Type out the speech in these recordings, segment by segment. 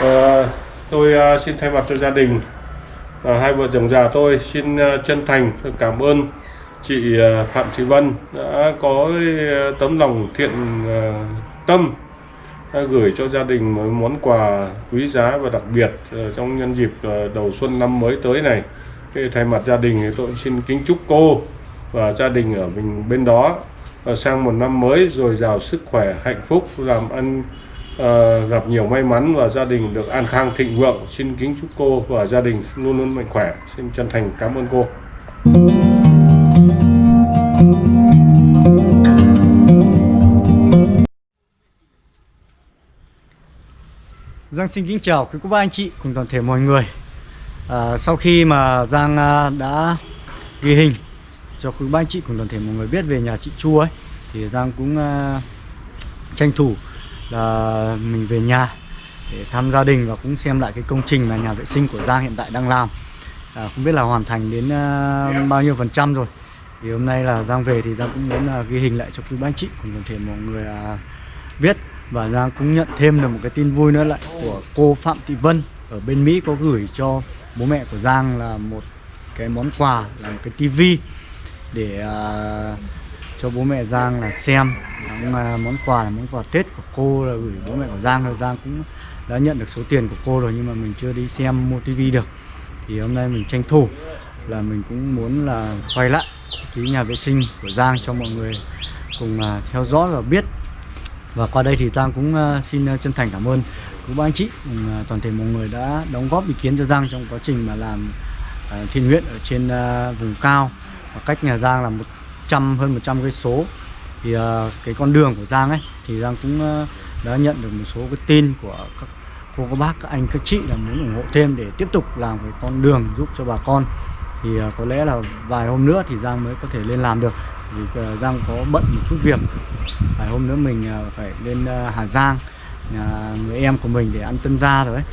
Ờ, tôi ờ, xin thay mặt cho gia đình và hai vợ chồng già tôi xin chân thành cảm ơn chị Phạm Thị Vân đã có tấm lòng thiện tâm gửi cho gia đình một món quà quý giá và đặc biệt trong nhân dịp đầu xuân năm mới tới này. Thay mặt gia đình thì tôi xin kính chúc cô và gia đình ở mình bên đó sang một năm mới dồi dào sức khỏe, hạnh phúc, làm ăn Ờ, gặp nhiều may mắn và gia đình được an khang thịnh vượng. Xin kính chúc cô và gia đình luôn luôn mạnh khỏe. Xin chân thành cảm ơn cô. Giang xin kính chào quý cô bác anh chị cùng toàn thể mọi người à, Sau khi mà Giang à, đã ghi hình cho quý bác anh chị cùng toàn thể mọi người biết về nhà chị Chu ấy Thì Giang cũng uh, tranh thủ là mình về nhà để thăm gia đình và cũng xem lại cái công trình mà nhà vệ sinh của Giang hiện tại đang làm. À, Không biết là hoàn thành đến uh, bao nhiêu phần trăm rồi. Thì hôm nay là Giang về thì Giang cũng muốn là ghi hình lại cho quý bác anh chị cùng toàn thể mọi người uh, biết. Và Giang cũng nhận thêm được một cái tin vui nữa lại của cô Phạm Thị Vân ở bên Mỹ có gửi cho bố mẹ của Giang là một cái món quà là một cái tivi để uh, cho bố mẹ Giang là xem. Cũng là món quà là món quà Tết của cô là gửi bố mẹ của Giang rồi Giang cũng đã nhận được số tiền của cô rồi nhưng mà mình chưa đi xem mua tivi được. Thì hôm nay mình tranh thủ là mình cũng muốn là quay lại cái nhà vệ sinh của Giang cho mọi người cùng à, theo dõi và biết. Và qua đây thì Giang cũng uh, xin uh, chân thành cảm ơn quý ba anh chị cùng uh, toàn thể mọi người đã đóng góp ý kiến cho Giang trong quá trình mà làm uh, thiện nguyện ở trên uh, vùng cao. Và cách nhà Giang là một 100 hơn 100 cây số. Thì uh, cái con đường của Giang ấy thì Giang cũng uh, đã nhận được một số cái tin của các cô các bác các anh các chị là muốn ủng hộ thêm để tiếp tục làm cái con đường giúp cho bà con. Thì uh, có lẽ là vài hôm nữa thì Giang mới có thể lên làm được. Vì uh, Giang có bận một chút việc. Vài hôm nữa mình uh, phải lên uh, Hà Giang nhà người em của mình để ăn tân gia rồi ấy.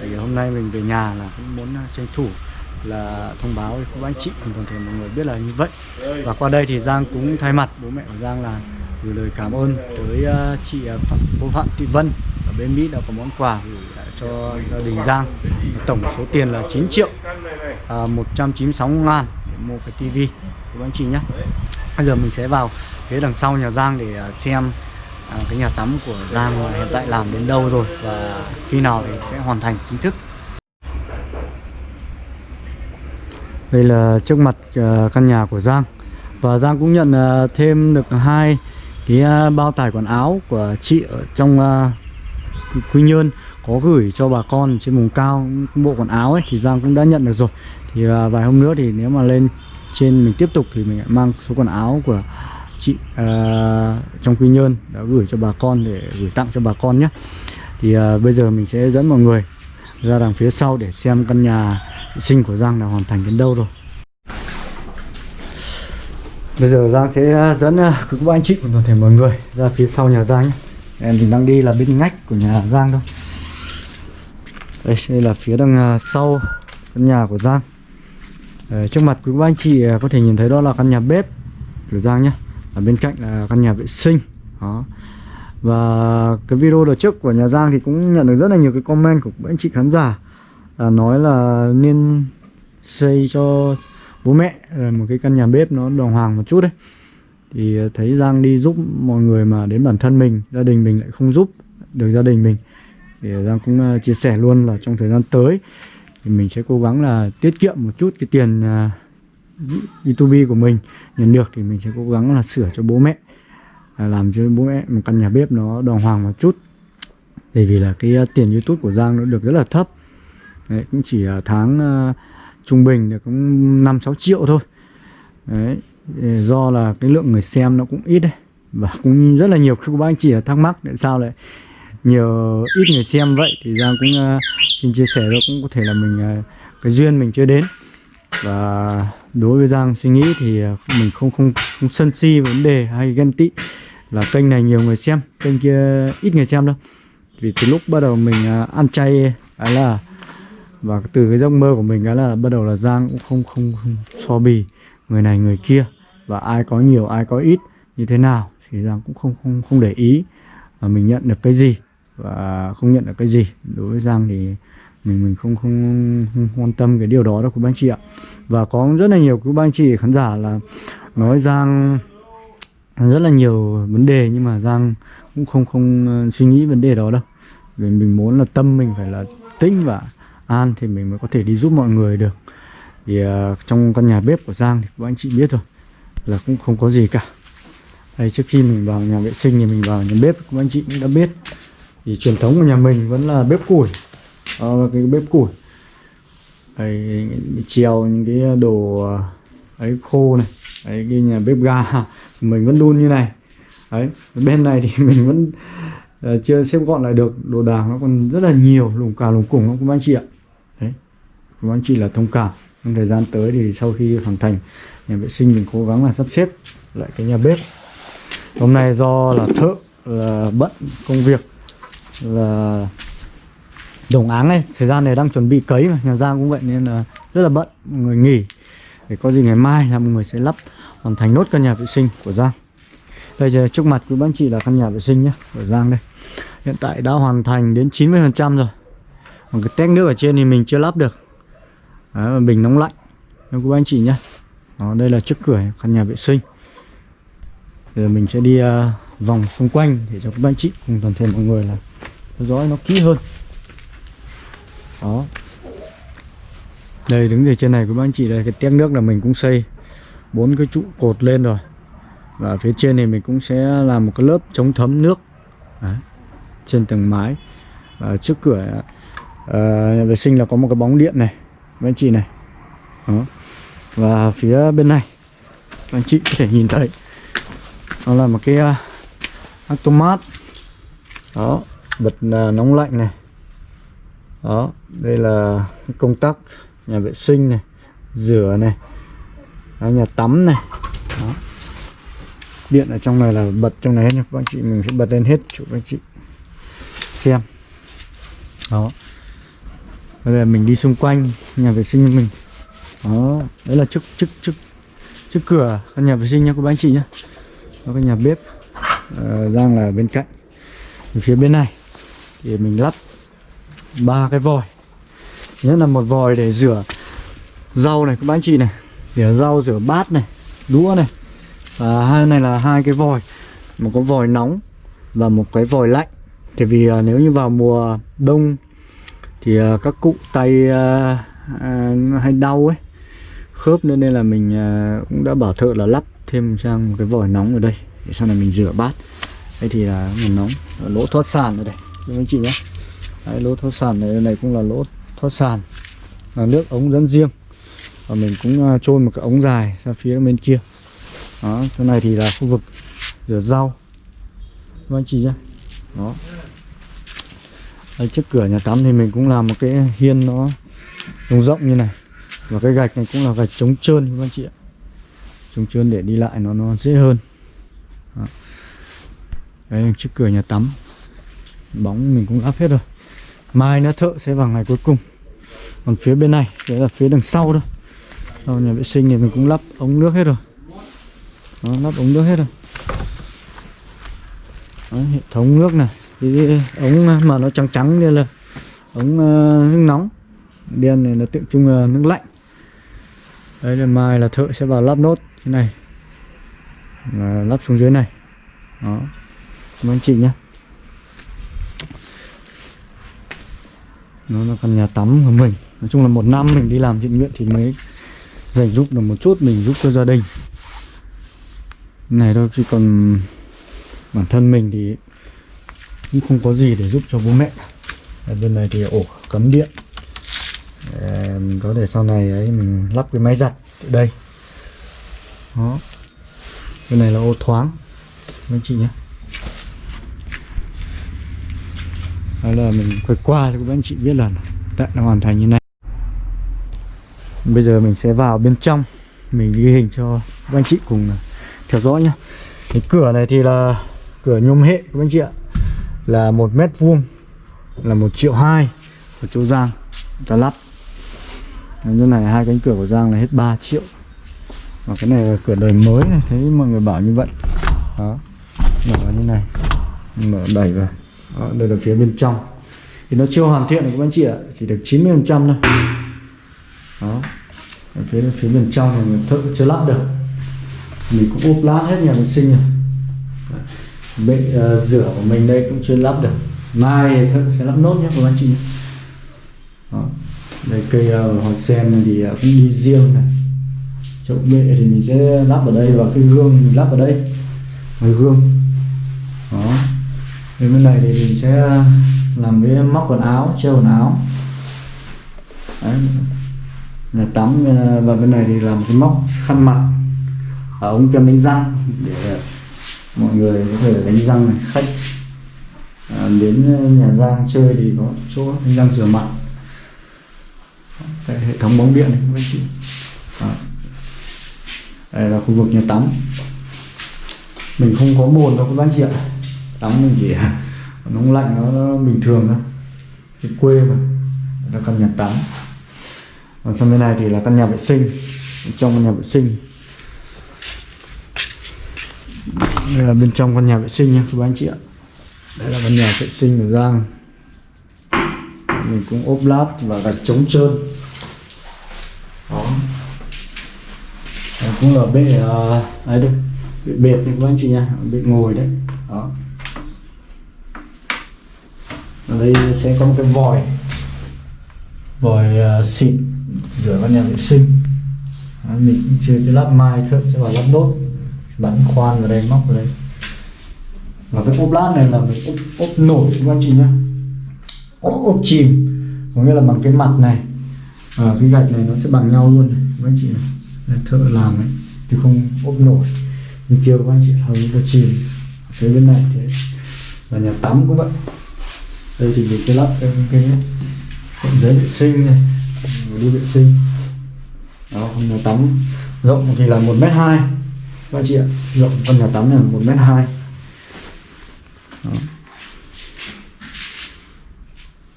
Thì hôm nay mình về nhà là cũng muốn uh, tranh thủ là thông báo với các anh chị cùng toàn thể mọi người biết là như vậy. Và qua đây thì Giang cũng thay mặt bố mẹ của Giang là gửi lời cảm ơn tới à, chị à, Phạm, cô Phạm Thị Vân ở bên Mỹ đã có món quà gửi lại cho gia đình Giang. Tổng số tiền là 9 triệu à, uh, 196 ngàn để mua cái tivi của anh chị nhé. Bây giờ mình sẽ vào phía đằng sau nhà Giang để xem à, cái nhà tắm của Giang hiện tại làm đến đâu rồi và khi nào thì sẽ hoàn thành chính thức. Đây là trước mặt ờ, căn nhà của Giang. Và Giang cũng nhận ờ, thêm được hai cái ờ, bao tải quần áo của chị ở trong Quy Nhơn có gửi cho bà con trên vùng cao bộ quần áo ấy thì Giang cũng đã nhận được rồi. Thì vài hôm nữa thì nếu mà lên trên mình tiếp tục thì mình lại mang số quần áo của chị uh, trong Quy Nhơn đã gửi cho bà con để gửi tặng cho bà con nhé. Thì uh, bây giờ mình sẽ dẫn mọi người ra đằng phía sau để xem căn nhà vệ sinh của Giang đã hoàn thành đến đâu rồi. Bây giờ Giang sẽ à, dẫn à, các anh chị cùng toàn thể mọi người ra phía sau nhà Giang nhé. Em mình đang đi là bên ngách của nhà Giang thôi. Đây, đây là phía đằng à, sau căn nhà của Giang. Đấy, trước mặt quý anh chị à, có thể nhìn thấy đó là căn nhà bếp của Giang nhé. Ở bên cạnh là căn nhà vệ sinh. Đó và cái video đợt trước của nhà Giang thì cũng nhận được rất là nhiều cái comment của các anh chị khán giả à, nói là nên xây cho bố mẹ à, một cái căn nhà bếp nó đàng hoàng một chút đấy. Thì thấy Giang đi giúp mọi người mà đến bản thân mình gia đình mình lại không giúp được gia đình mình. Thì Giang cũng à, chia sẻ luôn là trong thời gian tới thì mình sẽ cố gắng là tiết kiệm một chút cái tiền uh, YouTube của mình nhận được thì mình sẽ cố gắng là sửa cho bố mẹ làm cho bố mẹ một căn nhà bếp nó đàng hoàng một chút. Bởi vì là cái uh, tiền YouTube của Giang nó được rất là thấp. Đấy, cũng chỉ uh, tháng uh, trung bình được cũng năm sáu triệu thôi. Đấy, do là cái lượng người xem nó cũng ít đấy. Và cũng rất là nhiều các bác anh chị thắc mắc tại sao lại nhiều ít người xem vậy. Thì Giang cũng uh, xin chia sẻ đó cũng có thể là mình uh, cái duyên mình chưa đến. Và đối với Giang suy nghĩ thì uh, mình không không không sân si vấn đề hay ghen tị là kênh này nhiều người xem kênh kia ít người xem đâu. Vì từ lúc bắt đầu mình à, ăn chay ấy là và từ cái giấc mơ của mình ấy là bắt đầu là Giang cũng không không, không so bì người này người kia và ai có nhiều ai có ít như thế nào thì Giang cũng không không không để ý và mình nhận được cái gì và không nhận được cái gì. Đối với Giang thì mình mình không không, không quan tâm cái điều đó đâu quý bác anh chị ạ. Và có rất là nhiều quý bác anh chị khán giả là nói Giang rất là nhiều vấn đề nhưng mà Giang cũng không không ờ, suy nghĩ vấn đề đó đâu. Vì mình muốn là tâm mình phải là tĩnh và an thì mình mới có thể đi giúp mọi người được. Thì uh, trong căn nhà bếp của Giang thì các anh chị biết rồi là cũng không có gì cả. Đây trước khi mình vào nhà vệ sinh thì mình vào nhà bếp các anh chị cũng đã biết. Thì truyền thống của nhà mình vẫn là bếp củi. Đó cái bếp củi. Đây treo những cái đồ ờ, ấy khô này đấy cái nhà bếp ga mình vẫn đun như này. Đấy bên này thì mình vẫn uh, chưa xếp gọn lại được đồ đạc nó còn rất là nhiều lùng cà lùng củng không anh chị ạ. Đấy cũng anh chị là thông cảm. Trong thời gian tới thì sau khi hoàn thành nhà vệ sinh mình cố gắng là sắp xếp lại cái nhà bếp. Hôm nay do là thợ là bận công việc là đồng áng này thời gian này đang chuẩn bị cấy mà nhà giang cũng vậy nên là rất là bận người nghỉ để có gì ngày mai là mọi người sẽ lắp hoàn thành nốt căn nhà vệ sinh của giang. Đây giờ trước mặt quý bác chị là căn nhà vệ sinh nhé của giang đây. Hiện tại đã hoàn thành đến 90% rồi. Còn cái tét nước ở trên thì mình chưa lắp được. Đấy, và bình nóng lạnh. Cho quý anh chị nhé. Đó, đây là trước cửa căn nhà vệ sinh. Giờ mình sẽ đi uh, vòng xung quanh để cho các anh chị cùng toàn thể mọi người là theo dõi nó kỹ hơn. Đó đây đứng từ trên này của anh chị đây cái tét nước là mình cũng xây bốn cái trụ cột lên rồi. Và phía trên này mình cũng sẽ làm một cái lớp chống thấm nước. Đấy. trên tầng mái. Và trước cửa uh, nhà vệ sinh là có một cái bóng điện này các anh chị này. Đó. và phía bên này anh chị có thể nhìn thấy nó là một cái uh, automat. Đó bật uh, nóng lạnh này. Đó đây là công tắc nhà vệ sinh này rửa này đó, nhà tắm này. Đó. điện ở trong này là bật trong này hết nha các anh chị mình sẽ bật lên hết cho các anh chị xem. Đó. Đây là mình đi xung quanh nhà vệ sinh của mình. Đó. Đấy là trước trước trước trước cửa căn nhà vệ sinh nha các anh chị nhé có cái nhà bếp uh, là bên cạnh. Phía bên này thì mình lắp ba cái vòi nhất là một vòi để rửa rau này các anh chị này. Rửa rau rửa bát này đũa này. Và hai này là hai cái vòi. Một cái vòi nóng và một cái vòi lạnh. Thì vì uh, nếu như vào mùa đông thì uh, các cụ tay uh, uh, hay đau ấy khớp nên nên là mình uh, cũng đã bảo thợ là lắp thêm sang một cái vòi nóng ở đây. Để sau này mình rửa bát. Đây thì là nguồn nóng lỗ thoát sàn ở đây. Các anh chị nhé. Đấy, lỗ thoát sàn này, này cũng là lỗ thoát sàn, là nước ống dẫn riêng. Và mình cũng à, trôn một cái ống dài ra phía bên kia. Đó, chỗ này thì là khu vực rửa rau. Anh chị nhé. Đó. Đây, trước cửa nhà tắm thì mình cũng làm một cái hiên nó rộng rộng như này. Và cái gạch này cũng là gạch chống trơn, các anh chị ạ. Chống trơn để đi lại nó nó dễ hơn. Đó. đây, trước cửa nhà tắm. Bóng mình cũng lắp hết rồi mai nữa thợ sẽ vào ngày cuối cùng. Còn phía bên này đấy là phía đằng sau thôi. Sau nhà vệ sinh thì mình cũng lắp ống nước hết rồi. Đó, lắp ống nước hết rồi. Đó, hệ thống nước này cái ống ờ, mà nó trắng trắng như là ống uh, nước nóng. Đen này là tượng trưng uh, nước lạnh. Đây là mai là thợ sẽ vào lắp nốt thế này. Và lắp xuống dưới này. Đó. Các anh chị nhé. Nó là căn nhà tắm của mình. Nói chung là một năm mình đi làm thiện nguyện thì mới dành giúp được một chút, mình giúp cho gia đình. Này thôi, chứ còn bản thân mình thì cũng không có gì để giúp cho bố mẹ. Ở bên này thì ổ cấm điện. Để mình có thể sau này ấy, mình lắp cái máy giặt ở đây. Đó. Bên này là ô thoáng. Anh chị nhé. Đó là mình quay qua cho các anh chị biết là đã hoàn thành như này. Bây giờ mình sẽ vào bên trong, mình ghi hình cho các anh chị cùng theo dõi nhé cái cửa này thì là cửa nhôm hệ các anh chị ạ. Là một mét vuông, là một triệu hai của chỗ Giang ta lắp. Như này hai cánh cửa của Giang là hết 3 triệu. Và cái này là cửa đời mới này, thấy mọi người bảo như vậy. Đó, mở như này. Mở đẩy vào. Đó, đây là phía bên trong. Thì nó chưa hoàn thiện được các anh chị ạ chỉ được 90 phần trăm thôi. Đó. Ở phía phía bên trong thì mình thợ chưa lắp được. Mình cũng ốp lát hết nhà vệ sinh rồi. Bệ uh, rửa của mình đây cũng chưa lắp được. Mai thợ sẽ lắp nốt nhé các anh chị đó. đây cây ờ, uh, hoa sen này thì uh, cũng đi riêng này. Chỗ bệ thì mình sẽ lắp ở đây và cái gương mình lắp ở đây. Cái gương bên bên này thì mình sẽ ờ, làm cái móc quần áo treo quần áo. Đấy. là tắm ờ, và bên này thì làm cái móc khăn mặt. Ở ống kem đánh răng để ờ, mọi người có thể đánh răng này khách. À, đến nhà Giang chơi thì có chỗ đánh răng rửa mặt. Đây, hệ thống bóng điện này các anh chị. À. đây là khu vực nhà tắm. Mình không có bồn đâu các anh chị ạ tắm mình chỉ nóng lạnh nó, nó bình thường thôi. Cái quê mà là căn nhà tắm. Còn sang bên này thì là căn nhà vệ sinh. Trong căn nhà vệ sinh. Đây là bên trong căn nhà vệ sinh nha các anh chị ạ. Đây là căn nhà vệ sinh của Giang. Mình cũng ốp lát và gạch chống trơn. Đó. Đây cũng là bệ uh, ấy đây bệ bệt các anh chị nha bệ ngồi đấy. Đó ở đây sẽ có một cái vòi. Vòi uh, xịt rửa căn nhà vệ sinh đó, mình chưa cái lắp mai thợ sẽ vào lắp đốt. Bắn khoan vào đây móc vào đây. Và cái ốp lát này là mình ốp, ốp nổi các anh chị nhé ốp, ốp chìm. Có nghĩa là bằng cái mặt này. Và cái gạch này nó sẽ bằng nhau luôn này, các anh chị này Đây, thợ làm ấy chứ không ốp nổi. Như kia các anh chị hầu như là chìm. Cái bên này thế. Và nhà tắm cũng vậy đây thì mình sẽ lắp cái cái giấy vệ sinh này đi vệ sinh. Đó nhà tắm. Rộng thì là một mét hai. Các chị ạ rộng căn nhà tắm này là một mét hai.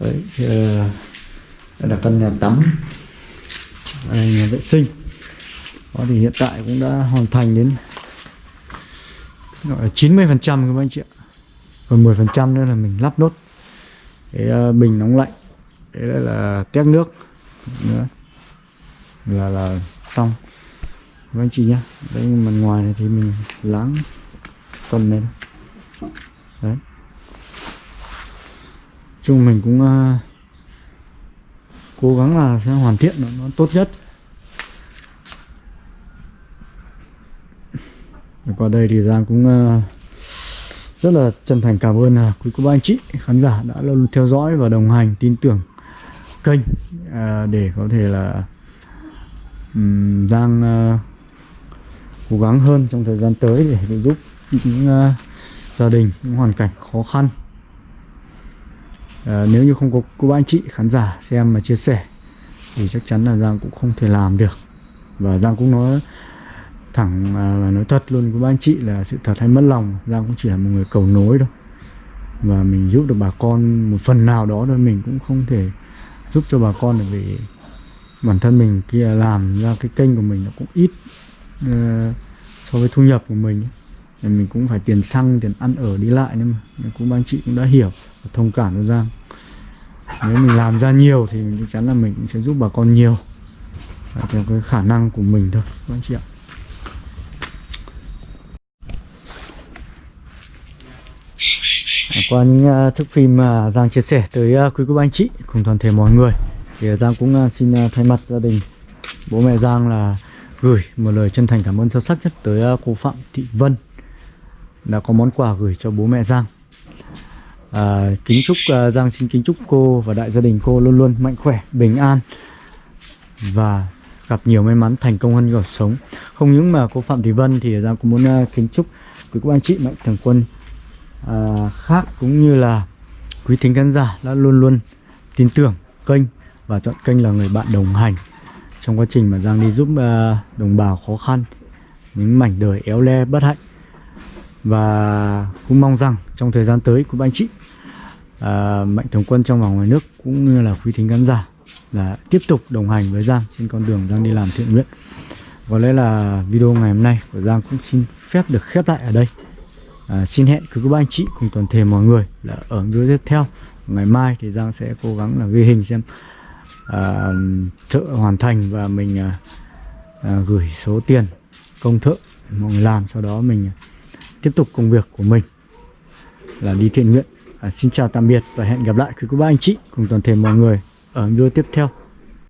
Đấy thì, uh, đây là căn nhà tắm. Đây nhà vệ sinh. Đó thì hiện tại cũng đã hoàn thành đến gọi là 90 phần trăm các anh chị ạ. Còn 10 phần trăm nữa là mình lắp nốt cái bình ờ, nóng lạnh. Đấy là, là tét nước. Nữa là là xong. Các anh chị nhá. Đấy mặt ngoài này thì mình láng phần này đấy. Chung mình cũng uh, cố gắng là sẽ hoàn thiện nó, nó tốt nhất. Qua đây thì Giang cũng uh, rất là chân thành cảm ơn à, quý cô bác anh chị khán giả đã luôn theo dõi và đồng hành tin tưởng kênh à, để có thể là um, Giang uh, cố gắng hơn trong thời gian tới để, để giúp những uh, gia đình những hoàn cảnh khó khăn. À, nếu như không có cô bác anh chị khán giả xem mà chia sẻ thì chắc chắn là Giang cũng không thể làm được. Và Giang cũng nói thẳng à, và nói thật luôn với anh chị là sự thật hay mất lòng Giang cũng chỉ là một người cầu nối thôi. Và mình giúp được bà con một phần nào đó thôi mình cũng không thể giúp cho bà con được vì bản thân mình kia làm ra cái kênh của mình nó cũng ít uh, so với thu nhập của mình. Thì mình cũng phải tiền xăng tiền ăn ở đi lại nhưng mà. Cũng anh chị cũng đã hiểu và thông cảm cho Giang. Nếu mình làm ra nhiều thì chắc chắn là mình cũng sẽ giúp bà con nhiều. Và theo cái khả năng của mình thôi các anh chị ạ. Qua những à, uh, thức phim mà Giang chia sẻ tới uh, quý cô anh chị cùng toàn thể mọi người. Thì à, Giang cũng uh, xin uh, thay mặt gia đình bố mẹ Giang là gửi một lời chân thành cảm ơn sâu sắc nhất tới uh, cô Phạm Thị Vân đã có món quà gửi cho bố mẹ Giang. À, kính chúc uh, Giang xin kính chúc cô và đại gia đình cô luôn luôn mạnh khỏe bình an và gặp nhiều may mắn thành công hơn cuộc sống. Không những mà cô Phạm Thị Vân thì Giang cũng muốn uh, kính chúc quý cô anh chị mạnh thường quân à, khác cũng như là quý thính khán giả đã luôn luôn tin tưởng kênh và chọn kênh là người bạn đồng hành trong quá trình mà Giang đi giúp à, đồng bào khó khăn những mảnh đời éo le bất hạnh. Và cũng mong rằng trong thời gian tới của anh chị à, mạnh thường quân trong và ngoài nước cũng như là quý thính khán giả là tiếp tục đồng hành với Giang trên con đường Giang đi làm thiện nguyện. Có lẽ là video ngày hôm nay của Giang cũng xin phép được khép lại ở đây à, xin hẹn cứ các anh chị cùng toàn thể mọi người là ở video tiếp theo. Ngày mai thì Giang sẽ cố gắng là ghi hình xem à, thợ hoàn thành và mình à, à, gửi số tiền công thợ mọi người làm sau đó mình à, tiếp tục công việc của mình là đi thiện nguyện. À, xin chào tạm biệt và hẹn gặp lại quý cô bác anh chị cùng toàn thể mọi người ở video tiếp theo.